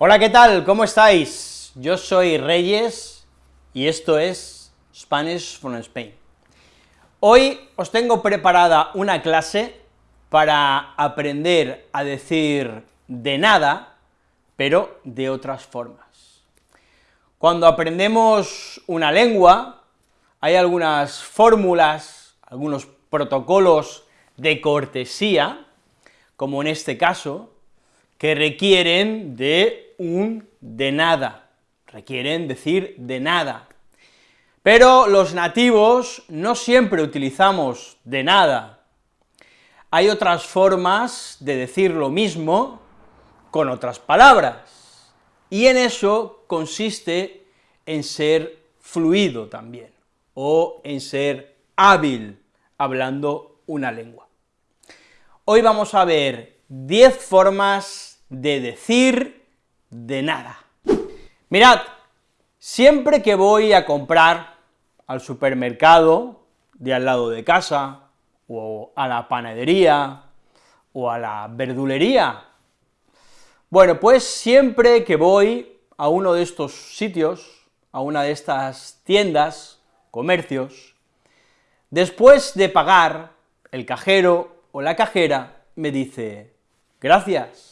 Hola, ¿qué tal? ¿Cómo estáis? Yo soy Reyes y esto es Spanish from Spain. Hoy os tengo preparada una clase para aprender a decir de nada, pero de otras formas. Cuando aprendemos una lengua, hay algunas fórmulas, algunos protocolos de cortesía, como en este caso, que requieren de un de nada, requieren decir de nada. Pero los nativos no siempre utilizamos de nada. Hay otras formas de decir lo mismo con otras palabras, y en eso consiste en ser fluido también, o en ser hábil hablando una lengua. Hoy vamos a ver 10 formas de decir de nada. Mirad, siempre que voy a comprar al supermercado de al lado de casa, o a la panadería, o a la verdulería, bueno, pues siempre que voy a uno de estos sitios, a una de estas tiendas, comercios, después de pagar, el cajero o la cajera me dice, gracias.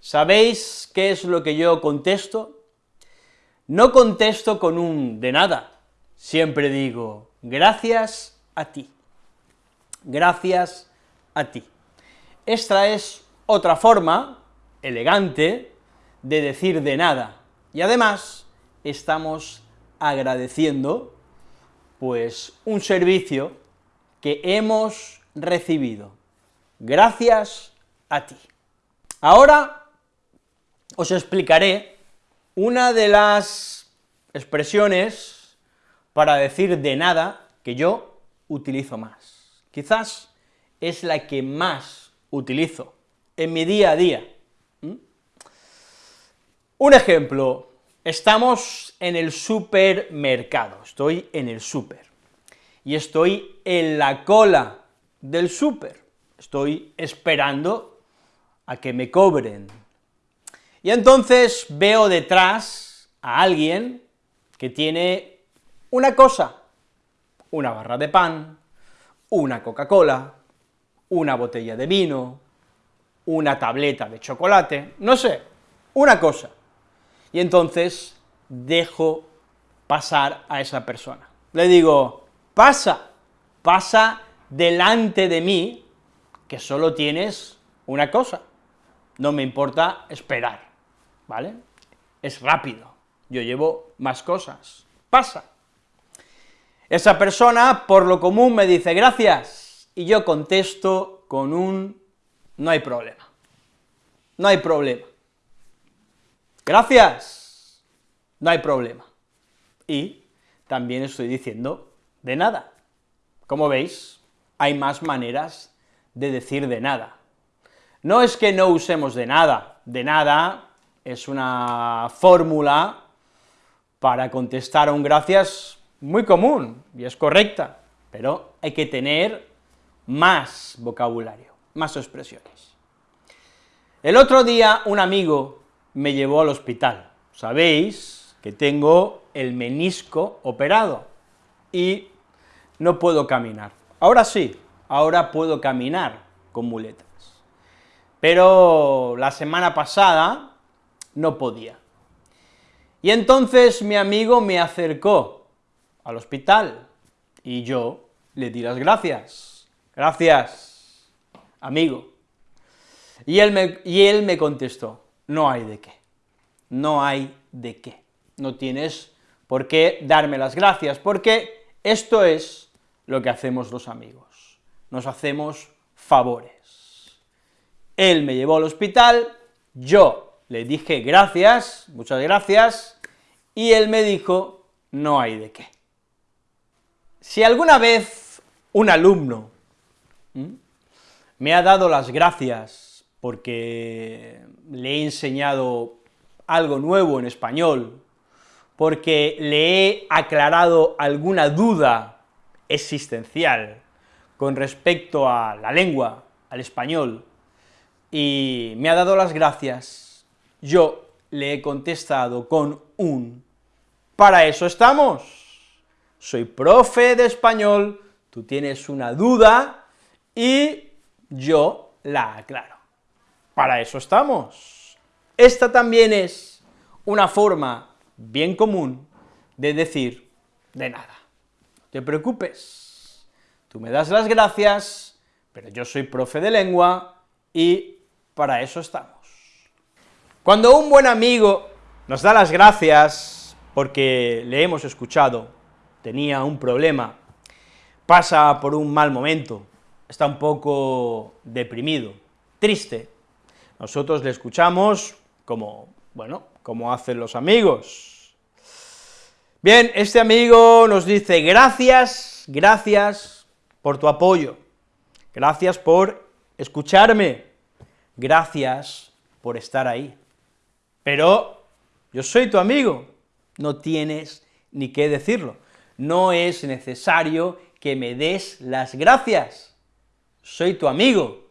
¿Sabéis qué es lo que yo contesto? No contesto con un de nada, siempre digo, gracias a ti, gracias a ti. Esta es otra forma elegante de decir de nada, y además estamos agradeciendo, pues, un servicio que hemos recibido. Gracias a ti. Ahora os explicaré una de las expresiones para decir de nada que yo utilizo más. Quizás es la que más utilizo en mi día a día. Un ejemplo, estamos en el supermercado, estoy en el súper, y estoy en la cola del súper, estoy esperando a que me cobren. Y entonces veo detrás a alguien que tiene una cosa, una barra de pan, una Coca-Cola, una botella de vino, una tableta de chocolate, no sé, una cosa. Y entonces dejo pasar a esa persona. Le digo, pasa, pasa delante de mí, que solo tienes una cosa, no me importa esperar, ¿vale? Es rápido, yo llevo más cosas, pasa. Esa persona, por lo común, me dice gracias, y yo contesto con un no hay problema, no hay problema. Gracias, no hay problema. Y también estoy diciendo de nada. Como veis, hay más maneras de decir de nada. No es que no usemos de nada, de nada es una fórmula para contestar a un gracias muy común, y es correcta, pero hay que tener más vocabulario, más expresiones. El otro día un amigo me llevó al hospital, sabéis que tengo el menisco operado, y no puedo caminar. Ahora sí, ahora puedo caminar con muletas. Pero la semana pasada no podía. Y entonces mi amigo me acercó al hospital, y yo le di las gracias. Gracias, amigo. Y él me, y él me contestó, no hay de qué, no hay de qué, no tienes por qué darme las gracias, porque esto es lo que hacemos los amigos, nos hacemos favores. Él me llevó al hospital, yo le dije gracias, muchas gracias, y él me dijo, no hay de qué. Si alguna vez un alumno me ha dado las gracias porque le he enseñado algo nuevo en español, porque le he aclarado alguna duda existencial con respecto a la lengua, al español, y me ha dado las gracias, yo le he contestado con un. Para eso estamos. Soy profe de español, tú tienes una duda y yo la aclaro. Para eso estamos. Esta también es una forma bien común de decir de nada. No te preocupes, tú me das las gracias, pero yo soy profe de lengua y para eso estamos. Cuando un buen amigo nos da las gracias porque le hemos escuchado, tenía un problema, pasa por un mal momento, está un poco deprimido, triste, nosotros le escuchamos como, bueno, como hacen los amigos. Bien, este amigo nos dice, gracias, gracias por tu apoyo, gracias por escucharme, gracias por estar ahí. Pero yo soy tu amigo, no tienes ni qué decirlo, no es necesario que me des las gracias, soy tu amigo,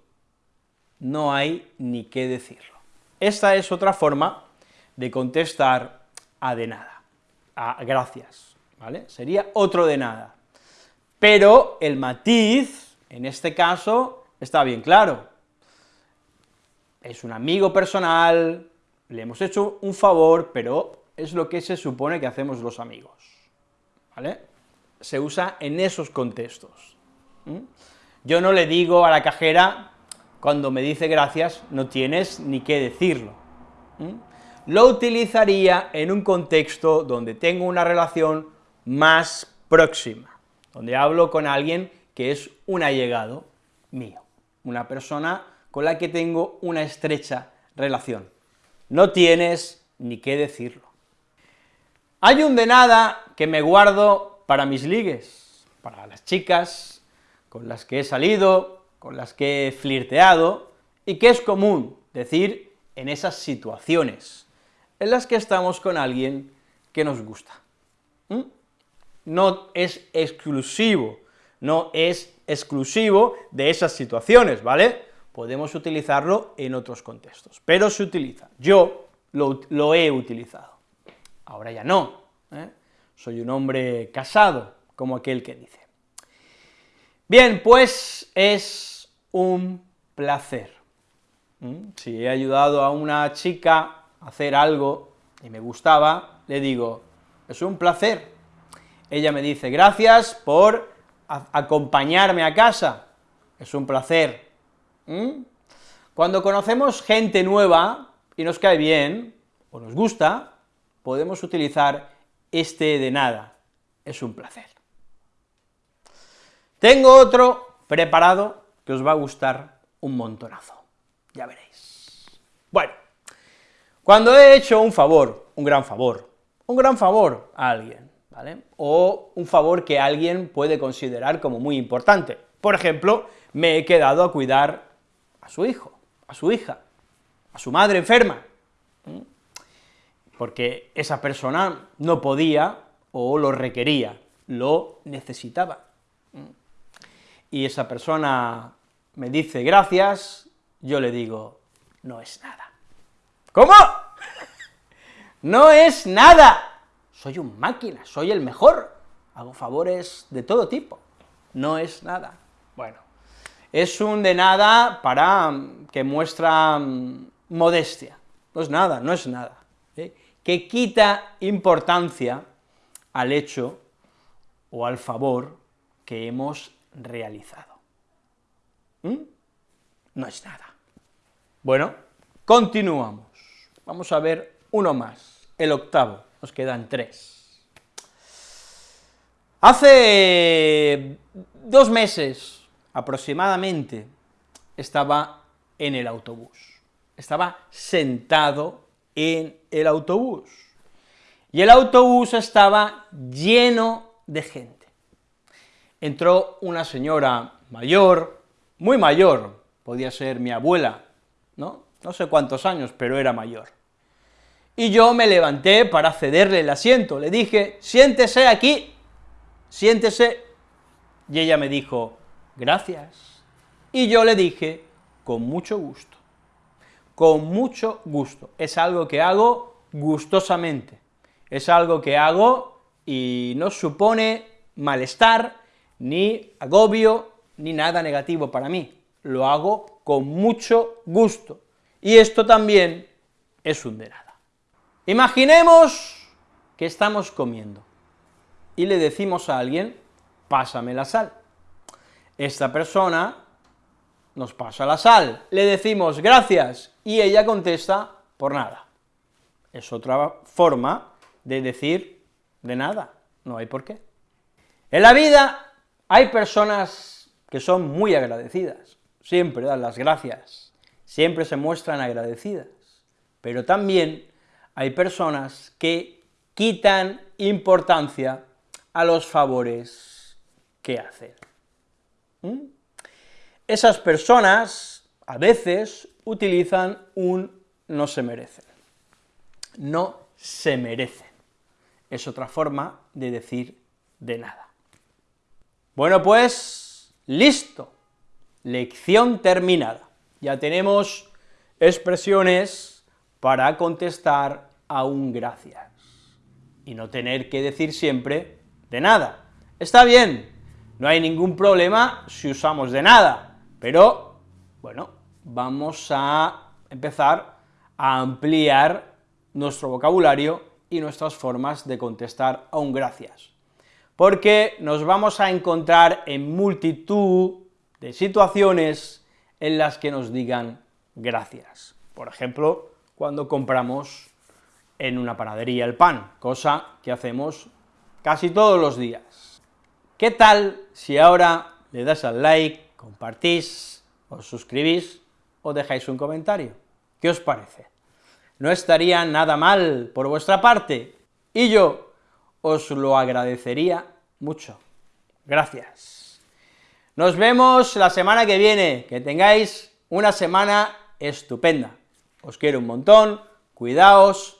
no hay ni qué decirlo. Esta es otra forma de contestar a de nada, a gracias, ¿vale? Sería otro de nada. Pero el matiz, en este caso, está bien claro. Es un amigo personal, le hemos hecho un favor, pero es lo que se supone que hacemos los amigos, ¿vale? Se usa en esos contextos. Yo no le digo a la cajera, cuando me dice gracias, no tienes ni qué decirlo. Lo utilizaría en un contexto donde tengo una relación más próxima, donde hablo con alguien que es un allegado mío, una persona con la que tengo una estrecha relación. No tienes ni qué decirlo. Hay un de nada que me guardo para mis ligues, para las chicas con las que he salido, con las que he flirteado, y que es común decir en esas situaciones en las que estamos con alguien que nos gusta. ¿Mm? No es exclusivo, no es exclusivo de esas situaciones, ¿vale? Podemos utilizarlo en otros contextos, pero se utiliza. Yo lo, he utilizado, ahora ya no, ¿eh? soy un hombre casado, como aquel que dice. Bien, pues es un placer. Si he ayudado a una chica a hacer algo y me gustaba, le digo, es un placer. Ella me dice, gracias por acompañarme a casa, es un placer. ¿Mm? Cuando conocemos gente nueva y nos cae bien, o nos gusta, podemos utilizar este de nada, es un placer. Tengo otro preparado que os va a gustar un montonazo, ya veréis. Bueno, cuando he hecho un favor, un gran favor, un gran favor a alguien, ¿vale?, o un favor que alguien puede considerar como muy importante, por ejemplo, me he quedado a cuidar a su hijo, a su hija, a su madre enferma, porque esa persona no podía o lo requería, lo necesitaba y esa persona me dice gracias, yo le digo, no es nada. ¿Cómo? no es nada. Soy un máquina, soy el mejor, hago favores de todo tipo. No es nada. Bueno, es un de nada para mm, que muestra mm, modestia. No es nada, no es nada. ¿eh? Que quita importancia al hecho o al favor que hemos realizado. ¿Mm? No es nada. Bueno, continuamos. Vamos a ver uno más, el octavo, nos quedan tres. Hace dos meses, aproximadamente, estaba en el autobús, estaba sentado en el autobús, y el autobús estaba lleno de gente. Entró una señora mayor, muy mayor, podía ser mi abuela, ¿no? No sé cuántos años, pero era mayor. Y yo me levanté para cederle el asiento, le dije, siéntese aquí, siéntese, y ella me dijo, gracias. Y yo le dije, con mucho gusto, con mucho gusto, es algo que hago gustosamente. Es algo que hago y no supone malestar, ni agobio, ni nada negativo para mí. Lo hago con mucho gusto. Y esto también es un de nada. Imaginemos que estamos comiendo y le decimos a alguien, pásame la sal. Esta persona nos pasa la sal, le decimos gracias, y ella contesta por nada. Es otra forma de decir de nada, no hay por qué. En la vida hay personas que son muy agradecidas, siempre dan las gracias, siempre se muestran agradecidas, pero también hay personas que quitan importancia a los favores que hacen. ¿Mm? Esas personas a veces utilizan un no se merecen. No se merecen. Es otra forma de decir de nada. Bueno, pues, listo. Lección terminada. Ya tenemos expresiones para contestar a un gracias, y no tener que decir siempre de nada. Está bien, no hay ningún problema si usamos de nada, pero, bueno, vamos a empezar a ampliar nuestro vocabulario y nuestras formas de contestar a un gracias, porque nos vamos a encontrar en multitud de situaciones en las que nos digan gracias. Por ejemplo, cuando compramos en una panadería el pan, cosa que hacemos casi todos los días. ¿Qué tal si ahora le das al like, compartís, os suscribís o dejáis un comentario. ¿Qué os parece? No estaría nada mal por vuestra parte, y yo os lo agradecería mucho. Gracias. Nos vemos la semana que viene, que tengáis una semana estupenda. Os quiero un montón, cuidaos,